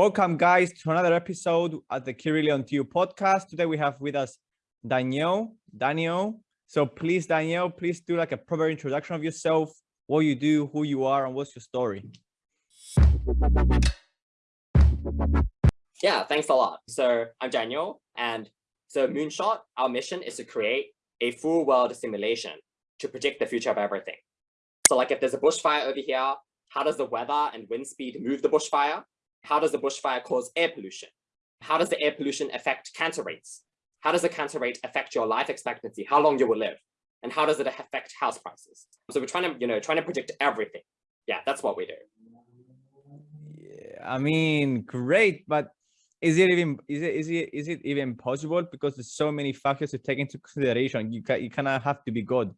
Welcome, guys, to another episode at the Kirilion TU podcast. Today we have with us Daniel. Daniel. So please, Daniel, please do like a proper introduction of yourself, what you do, who you are, and what's your story. Yeah, thanks a lot. So I'm Daniel, and so Moonshot, our mission is to create a full world simulation to predict the future of everything. So like if there's a bushfire over here, how does the weather and wind speed move the bushfire? How does the bushfire cause air pollution? How does the air pollution affect cancer rates? How does the cancer rate affect your life expectancy? How long you will live? And how does it affect house prices? So we're trying to, you know, trying to predict everything. Yeah, that's what we do. Yeah, I mean, great, but is it even is it is it is it even possible? Because there's so many factors to take into consideration. You can you kind of have to be good.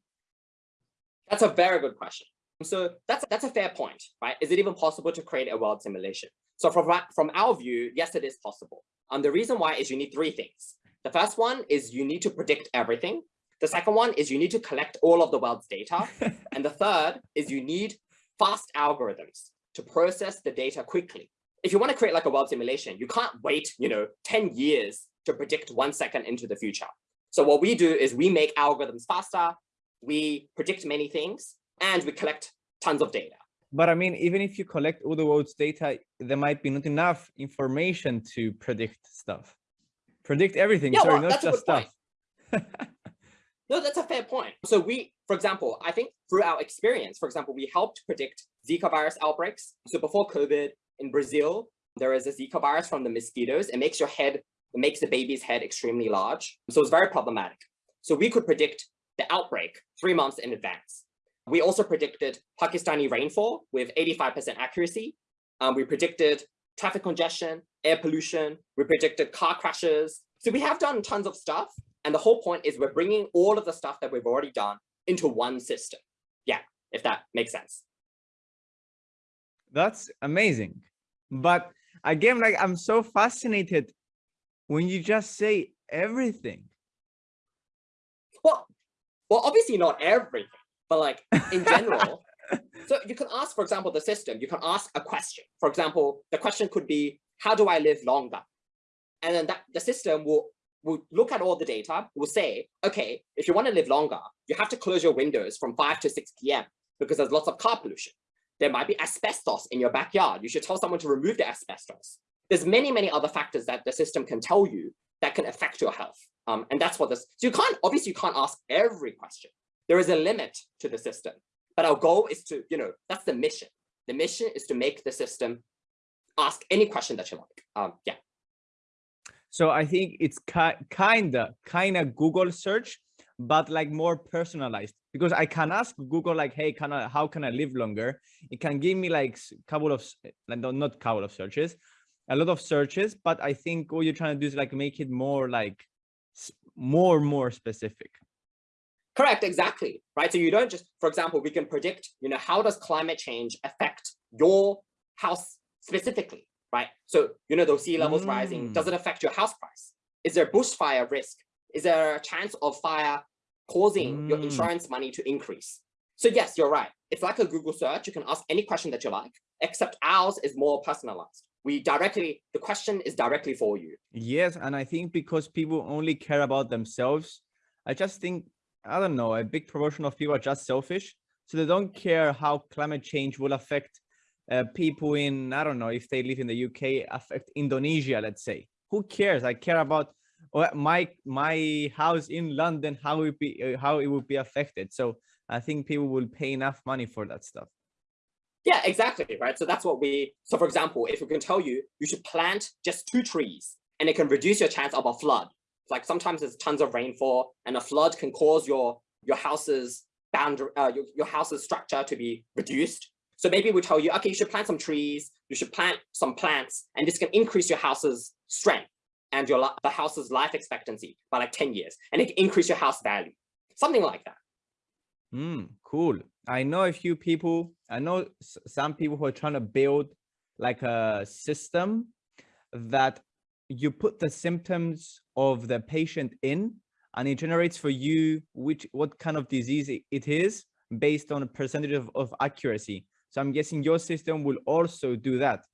That's a very good question. So that's that's a fair point, right? Is it even possible to create a world simulation? So from, from our view, yes, it is possible. And um, the reason why is you need three things. The first one is you need to predict everything. The second one is you need to collect all of the world's data. and the third is you need fast algorithms to process the data quickly. If you want to create like a world simulation, you can't wait, you know, 10 years to predict one second into the future. So what we do is we make algorithms faster, we predict many things, and we collect tons of data. But I mean, even if you collect all the world's data, there might be not enough information to predict stuff. Predict everything, yeah, sorry, well, not just stuff. no, that's a fair point. So we, for example, I think through our experience, for example, we helped predict Zika virus outbreaks. So before COVID in Brazil, there is a Zika virus from the mosquitoes. It makes your head, it makes the baby's head extremely large. So it's very problematic. So we could predict the outbreak three months in advance. We also predicted Pakistani rainfall with 85% accuracy. Um, we predicted traffic congestion, air pollution. We predicted car crashes. So we have done tons of stuff. And the whole point is we're bringing all of the stuff that we've already done into one system. Yeah, if that makes sense. That's amazing. But again, like I'm so fascinated when you just say everything. Well, well, obviously not everything but like in general, so you can ask, for example, the system, you can ask a question. For example, the question could be, how do I live longer? And then that the system will, will look at all the data, will say, okay, if you want to live longer, you have to close your windows from 5 to 6 p.m. because there's lots of car pollution. There might be asbestos in your backyard. You should tell someone to remove the asbestos. There's many, many other factors that the system can tell you that can affect your health. Um, and that's what this, so you can't, obviously you can't ask every question, there is a limit to the system, but our goal is to, you know, that's the mission. The mission is to make the system ask any question that you like. Um, yeah. So I think it's kind of kind of Google search, but like more personalized because I can ask Google like, hey, can I, how can I live longer? It can give me like a couple of, not couple of searches, a lot of searches, but I think what you're trying to do is like make it more like more, more specific. Correct, exactly, right? So you don't just, for example, we can predict, you know, how does climate change affect your house specifically, right? So, you know, those sea levels mm. rising, does it affect your house price? Is there bushfire risk? Is there a chance of fire causing mm. your insurance money to increase? So yes, you're right. It's like a Google search. You can ask any question that you like, except ours is more personalized. We directly, the question is directly for you. Yes, and I think because people only care about themselves, I just think I don't know, a big proportion of people are just selfish. So they don't care how climate change will affect uh, people in, I don't know, if they live in the UK, affect Indonesia, let's say. Who cares? I care about my my house in London, how it be uh, how it will be affected. So I think people will pay enough money for that stuff. Yeah, exactly, right? So that's what we, so for example, if we can tell you, you should plant just two trees and it can reduce your chance of a flood like sometimes there's tons of rainfall and a flood can cause your your house's boundary uh, your, your house's structure to be reduced. So maybe we tell you okay you should plant some trees you should plant some plants and this can increase your house's strength and your the house's life expectancy by like 10 years and it can increase your house value. Something like that. Mm, cool. I know a few people i know some people who are trying to build like a system that you put the symptoms of the patient in and it generates for you which what kind of disease it is based on a percentage of, of accuracy so i'm guessing your system will also do that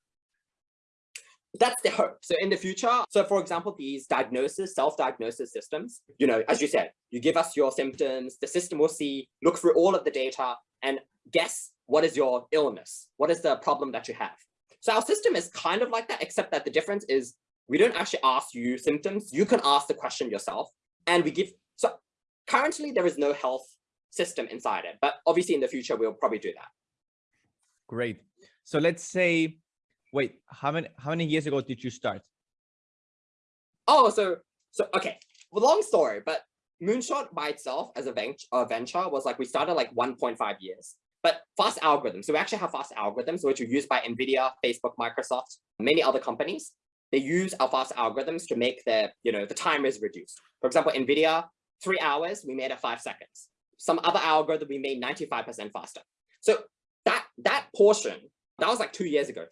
that's the hope. So in the future, so for example, these diagnosis, self-diagnosis systems, you know, as you said, you give us your symptoms, the system will see, look through all of the data and guess what is your illness? What is the problem that you have? So our system is kind of like that, except that the difference is we don't actually ask you symptoms. You can ask the question yourself and we give, so currently there is no health system inside it, but obviously in the future, we'll probably do that. Great. So let's say wait, how many how many years ago did you start? Oh, so so okay. Well, long story, but Moonshot by itself as a venture, a venture was like we started like 1.5 years. But fast algorithms, so we actually have fast algorithms which are used by NVIDIA, Facebook, Microsoft, many other companies. They use our fast algorithms to make the, you know, the time is reduced. For example, NVIDIA, three hours, we made it five seconds. Some other algorithm we made 95% faster. So that that portion, that was like two years ago,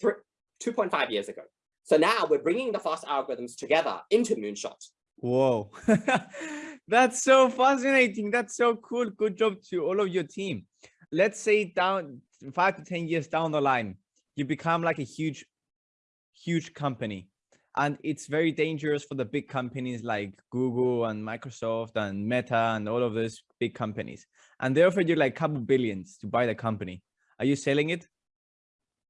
2.5 years ago. So now we're bringing the fast algorithms together into Moonshot. Whoa, that's so fascinating. That's so cool. Good job to all of your team. Let's say down five to 10 years down the line, you become like a huge, huge company. And it's very dangerous for the big companies like Google and Microsoft and Meta and all of those big companies. And they offered you like a couple billions to buy the company. Are you selling it?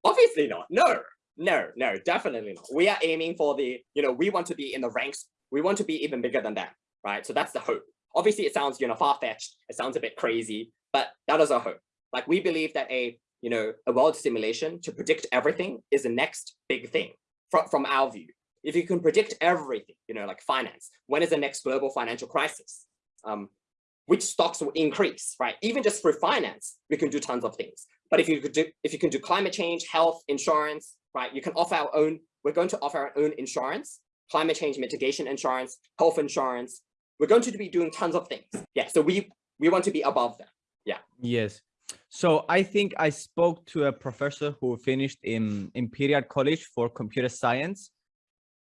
Obviously not. No, no, no, definitely not. We are aiming for the, you know, we want to be in the ranks. We want to be even bigger than that, right? So that's the hope. Obviously, it sounds, you know, far-fetched. It sounds a bit crazy, but that is our hope. Like we believe that a, you know, a world simulation to predict everything is the next big thing from, from our view. If you can predict everything, you know, like finance, when is the next global financial crisis? Um, which stocks will increase, right? Even just for finance, we can do tons of things. But if you could do, if you can do climate change, health, insurance, right? You can offer our own, we're going to offer our own insurance, climate change mitigation insurance, health insurance. We're going to be doing tons of things. Yeah, so we, we want to be above them. Yeah. Yes. So I think I spoke to a professor who finished in Imperial College for computer science.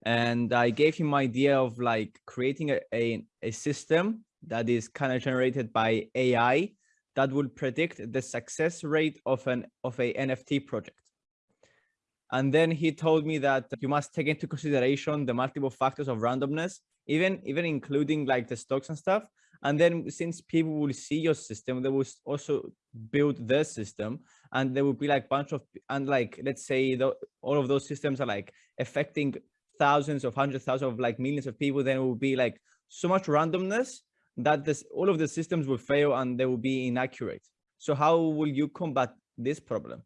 And I gave him idea of like creating a, a, a system that is kind of generated by AI that will predict the success rate of an of a NFT project. And then he told me that you must take into consideration the multiple factors of randomness, even, even including like the stocks and stuff. And then since people will see your system, they will also build their system and there will be like bunch of, and like, let's say the, all of those systems are like affecting thousands of hundreds of thousands of like millions of people, then it will be like so much randomness that this, all of the systems will fail and they will be inaccurate. So how will you combat this problem?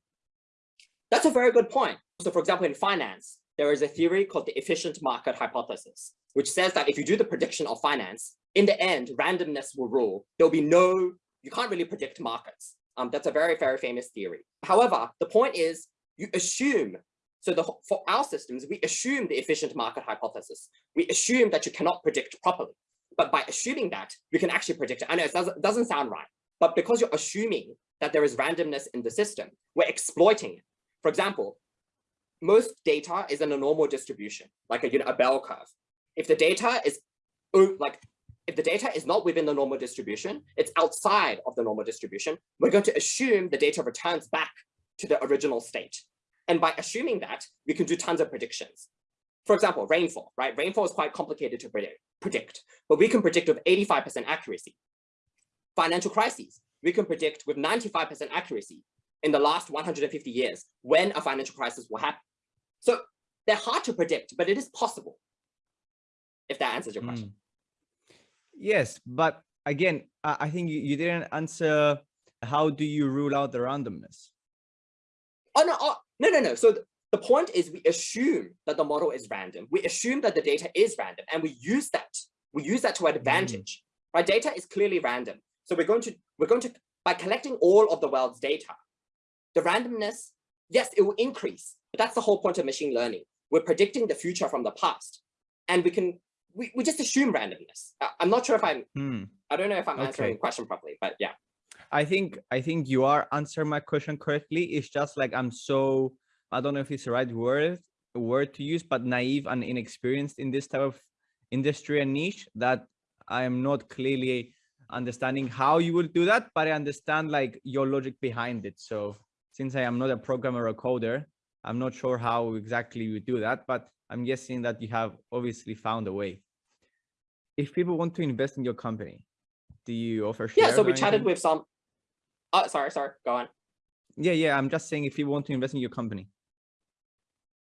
That's a very good point. So for example, in finance, there is a theory called the efficient market hypothesis, which says that if you do the prediction of finance, in the end, randomness will rule. There'll be no, you can't really predict markets. Um, that's a very, very famous theory. However, the point is you assume, so the, for our systems, we assume the efficient market hypothesis. We assume that you cannot predict properly. But by assuming that, we can actually predict it. I know it doesn't, doesn't sound right, but because you're assuming that there is randomness in the system, we're exploiting it. For example, most data is in a normal distribution, like a, you know, a bell curve. If the data is like, if the data is not within the normal distribution, it's outside of the normal distribution, we're going to assume the data returns back to the original state. And by assuming that, we can do tons of predictions. For example, rainfall, right? Rainfall is quite complicated to predict, predict but we can predict with 85% accuracy. Financial crises, we can predict with 95% accuracy in the last 150 years when a financial crisis will happen. So they're hard to predict, but it is possible. If that answers your question. Mm. Yes, but again, I think you, you didn't answer how do you rule out the randomness? Oh, no, oh, no, no, no. So the, the point is we assume that the model is random. We assume that the data is random and we use that. We use that to advantage, mm. right? Data is clearly random. So we're going to, we're going to, by collecting all of the world's data, the randomness, yes, it will increase, but that's the whole point of machine learning. We're predicting the future from the past. And we can, we, we just assume randomness. I'm not sure if I'm, hmm. I don't know if I'm okay. answering the question properly, but yeah. I think, I think you are answering my question correctly. It's just like, I'm so, I don't know if it's the right word, word to use, but naive and inexperienced in this type of industry and niche that I am not clearly understanding how you will do that, but I understand like your logic behind it. So since I am not a programmer or coder, I'm not sure how exactly you do that, but I'm guessing that you have obviously found a way. If people want to invest in your company, do you offer? Yeah, so we chatted with some. Oh, sorry, sorry. Go on. Yeah, yeah. I'm just saying if you want to invest in your company.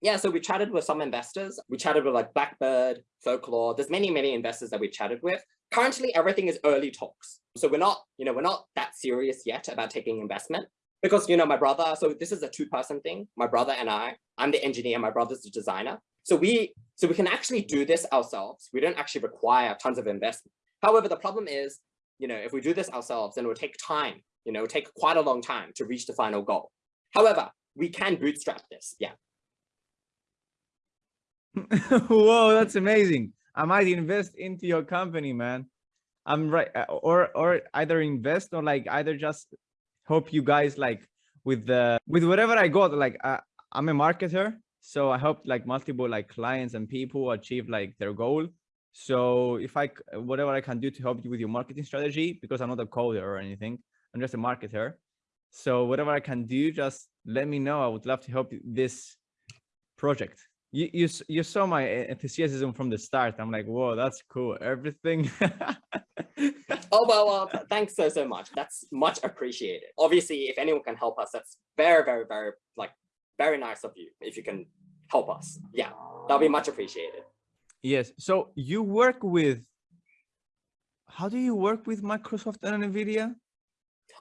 Yeah, so we chatted with some investors. We chatted with like Blackbird, Folklore. There's many, many investors that we chatted with. Currently, everything is early talks. So we're not, you know, we're not that serious yet about taking investment because, you know, my brother, so this is a two person thing. My brother and I, I'm the engineer, my brother's the designer. So we, so we can actually do this ourselves. We don't actually require tons of investment. However, the problem is, you know, if we do this ourselves, then it will take time, you know, take quite a long time to reach the final goal. However, we can bootstrap this. Yeah. Whoa, that's amazing. I might invest into your company, man. I'm right, uh, or or either invest or like either just hope you guys like with the with whatever I got. Like uh, I'm a marketer, so I hope like multiple like clients and people achieve like their goal. So if I, whatever I can do to help you with your marketing strategy, because I'm not a coder or anything, I'm just a marketer. So whatever I can do, just let me know. I would love to help this project you you you saw my enthusiasm from the start i'm like whoa that's cool everything Oh, well, well, th- thanks so, so much. That's much appreciated. Obviously, if anyone can help us, that's very, very, very, like, very nice of you. If you can help us. Yeah, that'll be much appreciated. yes so you work with how do you work with microsoft and nvidia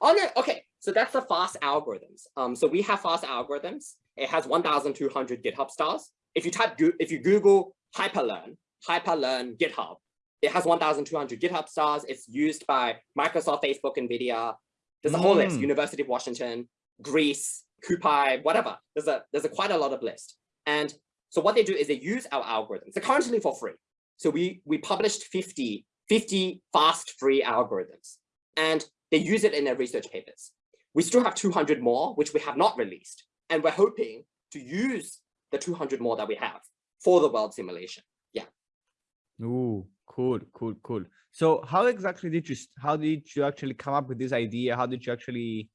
Oh no, okay. So that's the fast algorithms. Um, so we have fast algorithms. It has 1,200 GitHub stars. If you type, if you Google Hyperlearn, Hyperlearn GitHub, it has 1,200 GitHub stars. It's used by Microsoft, Facebook, NVIDIA. There's a whole list, Mm. University of Washington, Greece, CuPy, whatever. There's a, there's a quite a lot of list. And so what they do is they use our algorithms. They're currently for free. So we, we published 50, 50 fast free algorithms. And they use it in their research papers. We still have 200 more, which we have not released. And we're hoping to use the 200 more that we have for the world simulation. Yeah. Ooh, cool cool cool so how exactly did you how did you actually come up with this idea how did you actually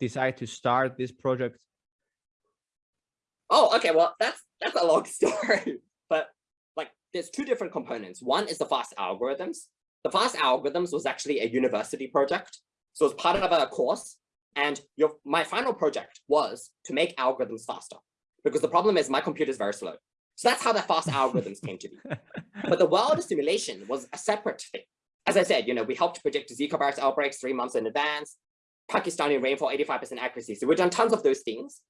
decide to start this project Oh, okay. Well, that's that's a long story. But like there's two different components. One is the fast algorithms. The fast algorithms was actually a university project. So it's part of a course. And your my final project was to make algorithms faster. Because the problem is my computer is very slow. So that's how the fast algorithms came to be. But the world simulation was a separate thing. As I said, you know, we helped predict Zika virus outbreaks three months in advance, Pakistani rainfall, 85% accuracy. So we've done tons of those things.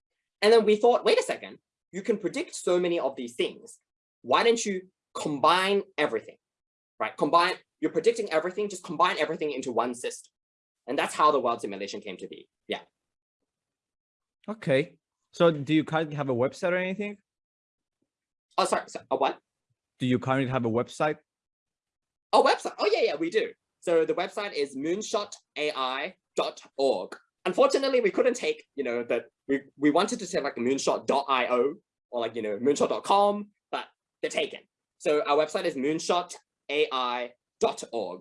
And then we thought, wait a second, you can predict so many of these things. Why don't you combine everything, right? Combine, you're predicting everything, just combine everything into one system. And that's how the world simulation came to be. Yeah. okay so do you currently have a website or anything Oh, sorry, sorry. A what? do you currently have a website Oh, website. Oh, yeah, yeah, we do. So the website is moonshotai.org. Unfortunately, we couldn't take, you know, that we, we wanted to say like moonshot.io or like, you know, moonshot.com, but they're taken. So our website is moonshot.ai.org.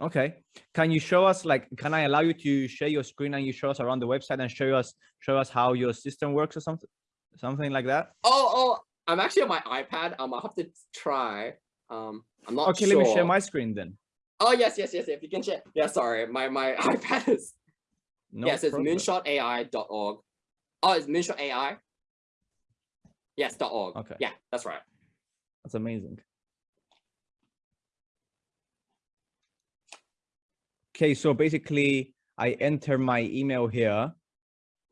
okay can you show us like can i allow you to share your screen and you show us around the website and show us show us how your system works or something something like that Oh, oh, I'm actually on my iPad. Um, I'll have to try. Um, I'm not okay sure. let me share my screen then Oh, yes, yes, yes. If you can share. Yeah, sorry. My, my iPad is no yes, it's moonshotai.org. Oh, it's moonshot AI. Yes, dot .org. Okay. Yeah, that's right. that's amazing okay so basically i enter my email here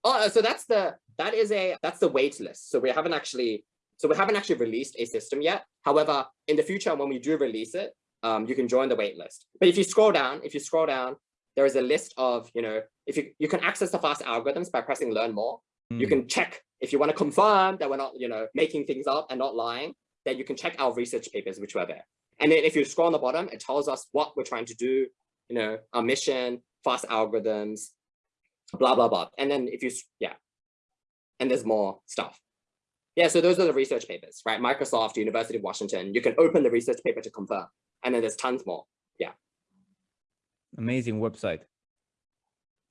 Oh, so that's the that is a that's the wait list. So we haven't actually so we haven't actually released a system yet. However, in the future, when we do release it, um, you can join the wait list. But if you scroll down, if you scroll down, there is a list of you know if you you can access the fast algorithms by pressing learn more. You Mm, can check if you want to confirm that we're not you know making things up and not lying. Then you can check our research papers which were there. And then if you scroll on the bottom, it tells us what we're trying to do. You know, our mission, fast algorithms, blah blah blah. And then if you yeah, and there's more stuff. Yeah, so those are the research papers, right? Microsoft, University of Washington. You can open the research paper to confirm, and then there's tons more. Yeah. Amazing website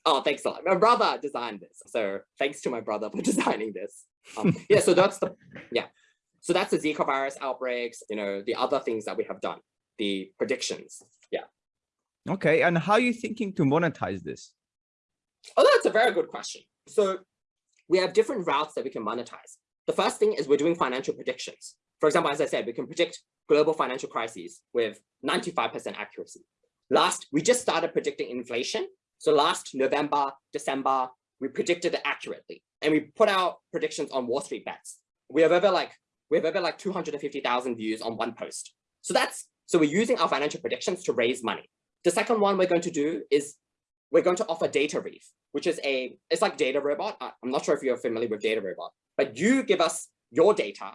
Oh, thanks a lot. My brother designed this, so thanks to my brother for designing this. Um, yeah, so that's the yeah. So that's the Zika virus outbreaks, you know, the other things that we have done, the predictions. Okay, and how are you thinking to monetize this? Oh, that's a very good question. So we have different routes that we can monetize. The first thing is we're doing financial predictions. For example, as I said, we can predict global financial crises with 95% accuracy. Last, we just started predicting inflation. So last November, December, we predicted it accurately. And we put out predictions on Wall Street bets. We have over like, we have over like 250,000 views on one post. So that's, so we're using our financial predictions to raise money. The second one we're going to do is we're going to offer data reef, which is a, it's like DataRobot. I'm not sure if you're familiar with DataRobot, but you give us your data.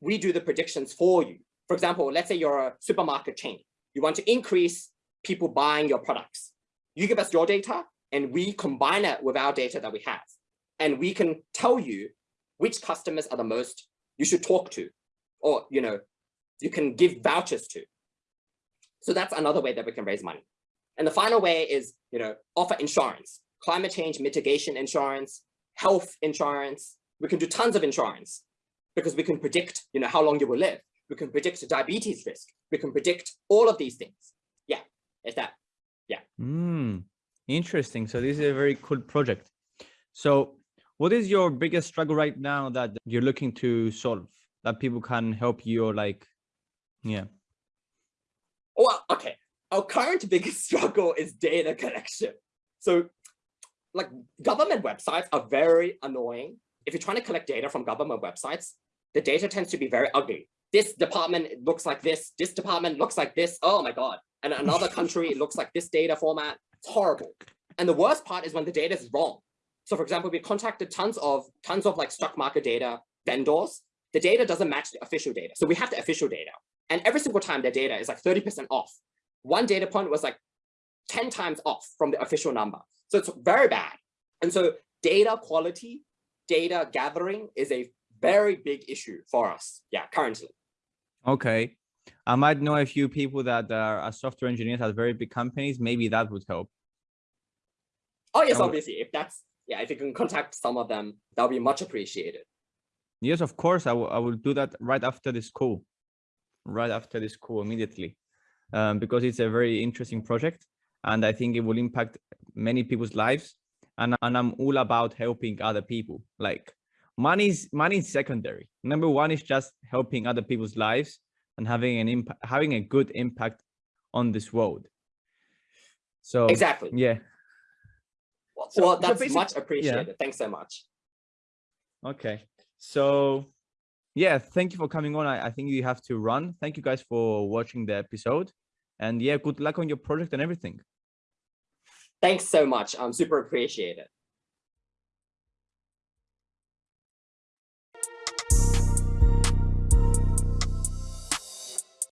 We do the predictions for you. For example, let's say you're a supermarket chain. You want to increase people buying your products. You give us your data and we combine it with our data that we have. And we can tell you which customers are the most you should talk to, or, you know, you can give vouchers to. So that's another way that we can raise money. And the final way is, you know, offer insurance, climate change mitigation insurance, health insurance. We can do tons of insurance because we can predict, you know, how long you will live. We can predict diabetes risk. We can predict all of these things. Yeah, it's that. Yeah. Mm, interesting. So this is a very cool project. So what is your biggest struggle right now that you're looking to solve that people can help you or like, yeah. Well, okay. Our current biggest struggle is data collection. So like government websites are very annoying. If you're trying to collect data from government websites, the data tends to be very ugly. This department looks like this, this department looks like this. Oh my God. And another country, it looks like this data format. It's horrible. And the worst part is when the data is wrong. So for example, we contacted tons of tons of like stock market data vendors. The data doesn't match the official data. So we have the official data. And every single time their data is like 30% off. One data point was like 10 times off from the official number. So it's very bad. And so data quality, data gathering is a very big issue for us. Yeah, currently. Okay. I might know a few people that are software engineers at very big companies. Maybe that would help. Oh, yes, obviously. If that's, yeah, if you can contact some of them, that would be much appreciated. Yes, of course. I will, I will do that right after this call, right after this call immediately, um, because it's a very interesting project. And I think it will impact many people's lives. And, and I'm all about helping other people. Like money is money is secondary. Number one is just helping other people's lives and having an impact, having a good impact on this world. So exactly. Yeah. Well, so, well that's so much appreciated. Yeah. Thanks so much. Okay. So yeah, thank you for coming on. I, I think you have to run. Thank you guys for watching the episode. And yeah, good luck on your project and everything. Thanks so much. I'm super appreciated.